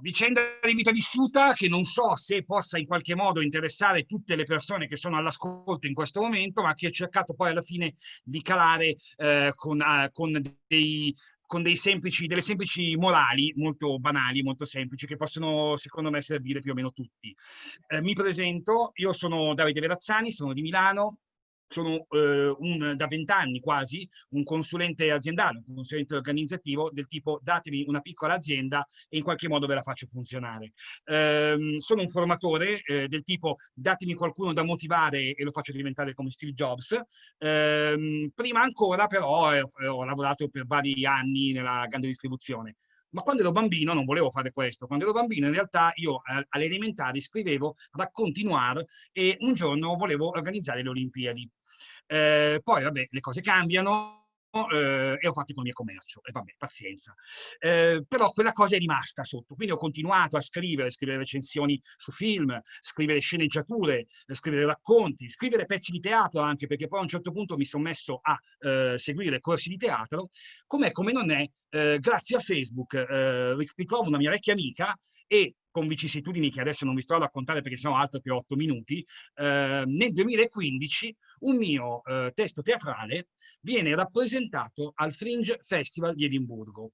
vicenda di vita vissuta che non so se possa in qualche modo interessare tutte le persone che sono all'ascolto in questo momento, ma che ho cercato poi alla fine di calare eh, con, uh, con, dei, con dei semplici, delle semplici morali molto banali, molto semplici, che possono secondo me servire più o meno tutti. Eh, mi presento, io sono Davide Verazzani, sono di Milano, sono eh, un, da vent'anni quasi un consulente aziendale, un consulente organizzativo del tipo datemi una piccola azienda e in qualche modo ve la faccio funzionare. Eh, sono un formatore eh, del tipo datemi qualcuno da motivare e lo faccio diventare come Steve Jobs. Ehm, prima ancora però eh, ho lavorato per vari anni nella grande distribuzione. Ma quando ero bambino non volevo fare questo. Quando ero bambino in realtà io alle elementari scrivevo racconti noir e un giorno volevo organizzare le Olimpiadi. Eh, poi, vabbè, le cose cambiano, eh, e ho fatto economia e commercio, e vabbè, pazienza. Eh, però quella cosa è rimasta sotto, quindi ho continuato a scrivere, scrivere recensioni su film, scrivere sceneggiature, scrivere racconti, scrivere pezzi di teatro anche, perché poi a un certo punto mi sono messo a eh, seguire corsi di teatro, com'è come non è, eh, grazie a Facebook eh, ritrovo una mia vecchia amica e con vicissitudini che adesso non vi sto a raccontare perché sono altro che otto minuti, eh, nel 2015 un mio eh, testo teatrale viene rappresentato al Fringe Festival di Edimburgo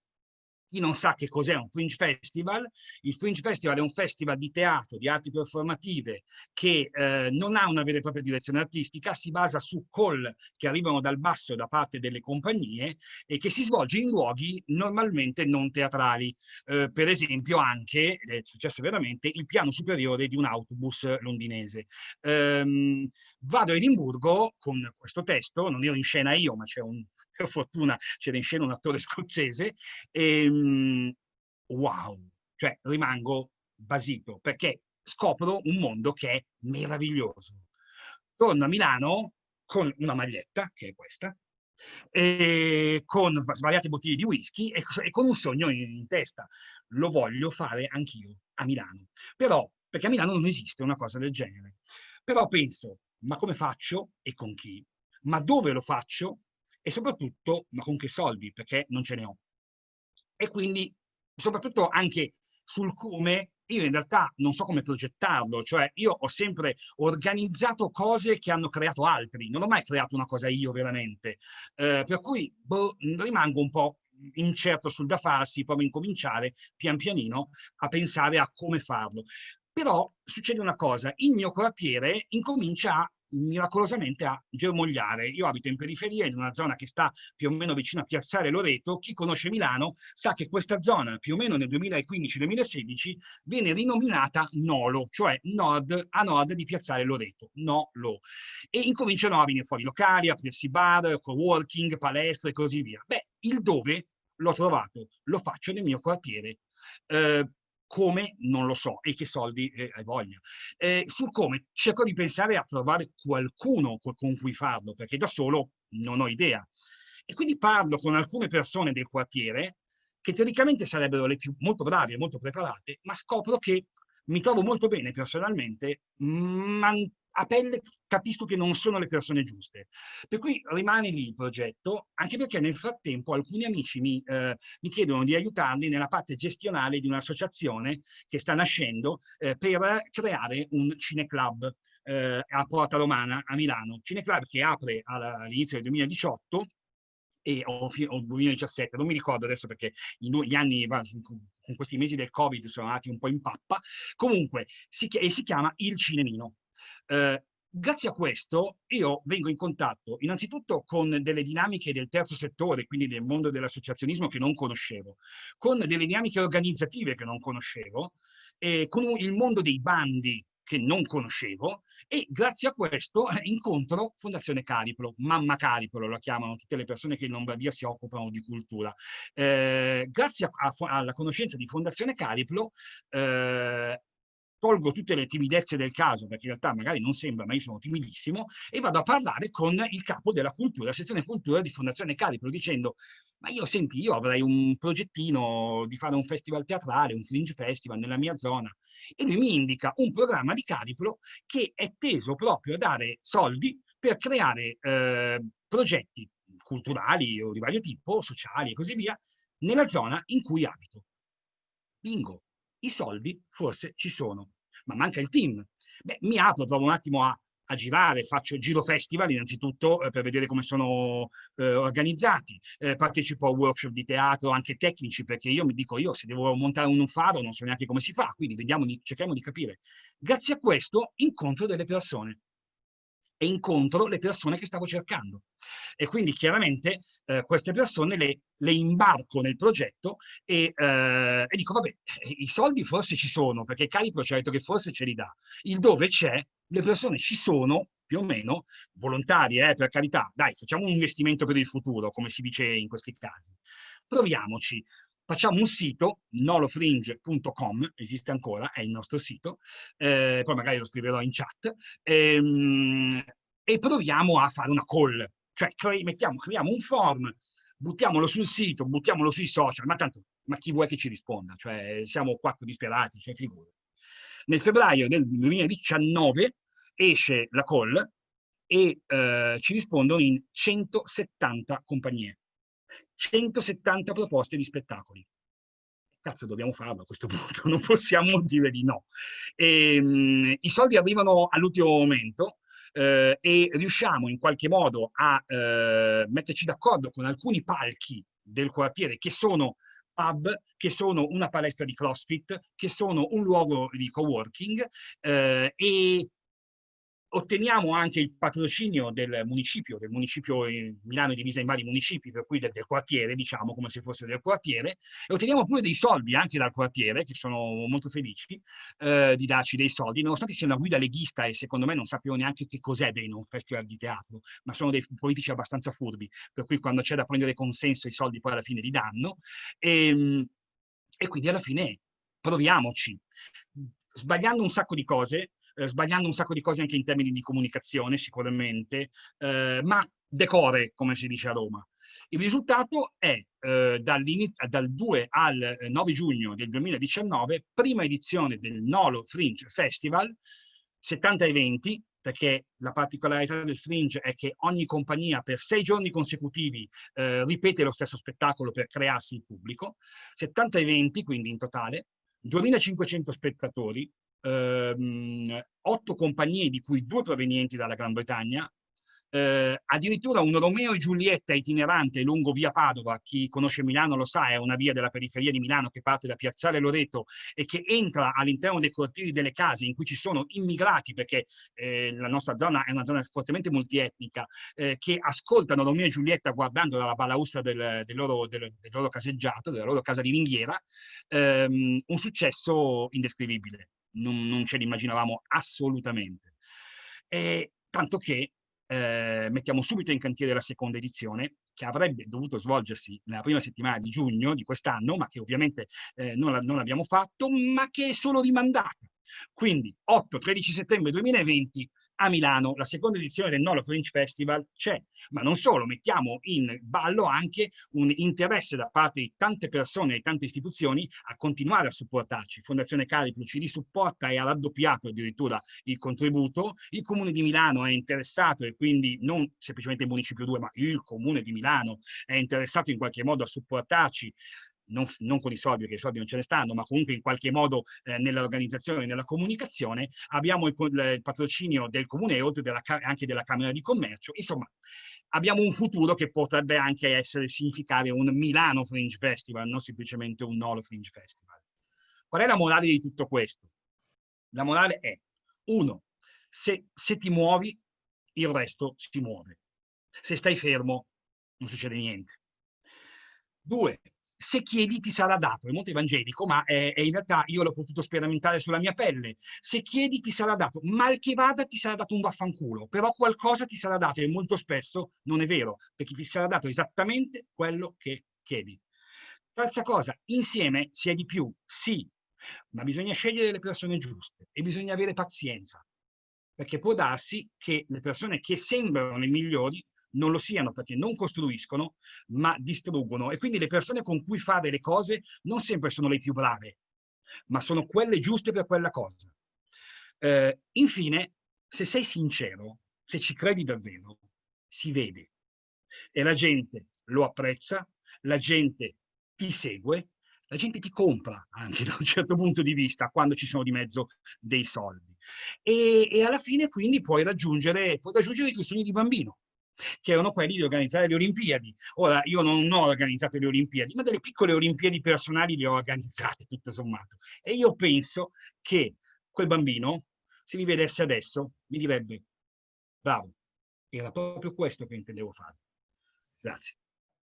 chi non sa che cos'è un Fringe Festival, il Fringe Festival è un festival di teatro, di arti performative, che eh, non ha una vera e propria direzione artistica, si basa su call che arrivano dal basso da parte delle compagnie e che si svolge in luoghi normalmente non teatrali. Eh, per esempio anche, è successo veramente, il piano superiore di un autobus londinese. Um, vado a Edimburgo con questo testo, non ero in scena io, ma c'è un per fortuna c'era in scena un attore scozzese, e, um, wow, cioè rimango basito perché scopro un mondo che è meraviglioso. Torno a Milano con una maglietta, che è questa, e con svariate bottiglie di whisky e, e con un sogno in, in, testa. Lo voglio fare anch'io a Milano. Però, perché a Milano non esiste una cosa del genere. Però penso, ma come faccio e con chi? Ma dove lo faccio e soprattutto, ma con che soldi, perché non ce ne ho. E quindi, soprattutto anche sul come, io in realtà non so come progettarlo, cioè io ho sempre organizzato cose che hanno creato altri, non ho mai creato una cosa io veramente, eh, per cui boh, rimango un po' incerto sul da farsi, proprio incominciare pian pianino a pensare a come farlo. Però succede una cosa, il mio quartiere incomincia a miracolosamente a germogliare. Io abito in periferia, in una zona che sta più o meno vicino a Piazzale Loreto. Chi conosce Milano sa che questa zona, più o meno nel 2015-2016, viene rinominata Nolo, cioè nord a nord di Piazzale Loreto, Nolo. E incominciano a venire fuori locali, a aprirsi bar, co-working, palestre e così via. Beh, il dove l'ho trovato, lo faccio nel mio quartiere. Eh, come non lo so e che soldi eh, hai voglia. Eh, sul come cerco di pensare a trovare qualcuno con cui farlo, perché da solo non ho idea. E quindi parlo con alcune persone del quartiere che teoricamente sarebbero le più molto brave e molto preparate, ma scopro che mi trovo molto bene personalmente, ma a pelle capisco che non sono le persone giuste. Per cui rimane lì il progetto, anche perché nel frattempo alcuni amici mi, eh, mi chiedono di aiutarli nella parte gestionale di un'associazione che sta nascendo eh, per creare un cineclub eh, a Porta Romana a Milano. Cineclub che apre all'inizio del 2018 e, o, o 2017, non mi ricordo adesso perché gli anni con questi mesi del Covid sono andati un po' in pappa. Comunque, si, e si chiama Il Cinemino. Eh, grazie a questo io vengo in contatto innanzitutto con delle dinamiche del terzo settore, quindi del mondo dell'associazionismo che non conoscevo, con delle dinamiche organizzative che non conoscevo, e con il mondo dei bandi che non conoscevo e grazie a questo eh, incontro Fondazione Cariplo, Mamma Cariplo lo chiamano tutte le persone che in Lombardia si occupano di cultura. Eh, grazie a, a, alla conoscenza di Fondazione Cariplo eh, tolgo tutte le timidezze del caso, perché in realtà magari non sembra, ma io sono timidissimo, e vado a parlare con il capo della cultura, la sezione cultura di Fondazione Cariplo, dicendo, ma io senti, io avrei un progettino di fare un festival teatrale, un fringe festival nella mia zona, e lui mi indica un programma di Cariplo che è teso proprio a dare soldi per creare eh, progetti culturali o di vario tipo, sociali e così via, nella zona in cui abito. Bingo! I soldi forse ci sono, ma manca il team. Beh, mi apro, provo un attimo a, a girare, faccio giro festival innanzitutto eh, per vedere come sono eh, organizzati, eh, partecipo a workshop di teatro anche tecnici perché io mi dico io se devo montare un faro non so neanche come si fa, quindi vediamo di, cerchiamo di capire. Grazie a questo incontro delle persone e incontro le persone che stavo cercando. E quindi chiaramente eh, queste persone le, le, imbarco nel progetto e, eh, e, dico, vabbè, i soldi forse ci sono, perché Calipro ci ha detto che forse ce li dà. Il dove c'è, le persone ci sono, più o meno, volontarie, eh, per carità. Dai, facciamo un investimento per il futuro, come si dice in questi casi. Proviamoci facciamo un sito, nolofringe.com, esiste ancora, è il nostro sito, eh, poi magari lo scriverò in chat, ehm, e proviamo a fare una call, cioè cre mettiamo, creiamo un form, buttiamolo sul sito, buttiamolo sui social, ma tanto, ma chi vuoi che ci risponda? Cioè, siamo quattro disperati, cioè figure. Nel febbraio del 2019 esce la call e eh, ci rispondono in 170 compagnie. 170 proposte di spettacoli. Cazzo, dobbiamo farlo a questo punto, non possiamo dire di no. E, ehm, mh, I soldi arrivano all'ultimo momento, eh, e riusciamo in qualche modo a eh, metterci d'accordo con alcuni palchi del quartiere che sono pub, che sono una palestra di CrossFit, che sono un luogo di coworking eh, e otteniamo anche il patrocinio del municipio, del municipio Milano è divisa in vari municipi, per cui del, del, quartiere, diciamo, come se fosse del quartiere, e otteniamo pure dei soldi anche dal quartiere, che sono molto felici eh, di darci dei soldi, nonostante sia una guida leghista e secondo me non sappiano neanche che cos'è bene un festival di teatro, ma sono dei politici abbastanza furbi, per cui quando c'è da prendere consenso i soldi poi alla fine li danno, e, ehm, e quindi alla fine proviamoci. Sbagliando un sacco di cose, eh, sbagliando un sacco di cose anche in termini di comunicazione sicuramente, eh, ma decore, come si dice a Roma. Il risultato è eh, dal 2 al 9 giugno del 2019, prima edizione del Nolo Fringe Festival, 70 eventi, perché la particolarità del Fringe è che ogni compagnia per sei giorni consecutivi eh, ripete lo stesso spettacolo per crearsi il pubblico, 70 eventi quindi in totale, 2500 spettatori, ehm, otto compagnie, di cui due provenienti dalla Gran Bretagna, eh, addirittura un Romeo e Giulietta itinerante lungo via Padova, chi conosce Milano lo sa, è una via della periferia di Milano che parte da Piazzale Loreto e che entra all'interno dei cortili delle case in cui ci sono immigrati, perché eh, la nostra zona è una zona fortemente multietnica, eh, che ascoltano Romeo e Giulietta guardando dalla balaustra del, del, loro, del, del, loro, caseggiato, della loro casa di ringhiera, ehm, un successo indescrivibile non, non ce l'immaginavamo assolutamente. E, tanto che eh, mettiamo subito in cantiere la seconda edizione, che avrebbe dovuto svolgersi nella prima settimana di giugno di quest'anno, ma che ovviamente eh, non, non abbiamo fatto, ma che è solo rimandata. Quindi 8-13 settembre 2020 a Milano la seconda edizione del Nolo Fringe Festival c'è, ma non solo, mettiamo in ballo anche un interesse da parte di tante persone e tante istituzioni a continuare a supportarci. Fondazione Calipro ci risupporta e ha raddoppiato addirittura il contributo, il Comune di Milano è interessato e quindi non semplicemente il Municipio 2, ma il Comune di Milano è interessato in qualche modo a supportarci non, non, con i soldi, perché i soldi non ce ne stanno, ma comunque in qualche modo eh, nell'organizzazione e nella comunicazione, abbiamo il, il, patrocinio del Comune e oltre della, anche della Camera di Commercio, insomma, abbiamo un futuro che potrebbe anche essere, significare un Milano Fringe Festival, non semplicemente un Nolo Fringe Festival. Qual è la morale di tutto questo? La morale è, uno, se, se ti muovi, il resto si muove. Se stai fermo, non succede niente. Due, se chiedi ti sarà dato, è molto evangelico, ma è, è in realtà io l'ho potuto sperimentare sulla mia pelle. Se chiedi ti sarà dato, mal che vada ti sarà dato un vaffanculo, però qualcosa ti sarà dato e molto spesso non è vero, perché ti sarà dato esattamente quello che chiedi. Terza cosa, insieme si è di più, sì, ma bisogna scegliere le persone giuste e bisogna avere pazienza, perché può darsi che le persone che sembrano le migliori non lo siano perché non costruiscono, ma distruggono. E quindi le persone con cui fare le cose non sempre sono le più brave, ma sono quelle giuste per quella cosa. Eh, infine, se sei sincero, se ci credi davvero, si vede. E la gente lo apprezza, la gente ti segue, La gente ti compra anche da un certo punto di vista quando ci sono di mezzo dei soldi. E, e alla fine quindi puoi raggiungere, puoi raggiungere i tuoi sogni di bambino che erano quelli di organizzare le Olimpiadi. Ora, io non ho organizzato le Olimpiadi, ma delle piccole Olimpiadi personali le ho organizzate, tutto sommato. E io penso che quel bambino, se mi vedesse adesso, mi direbbe, bravo, era proprio questo che intendevo fare. Grazie.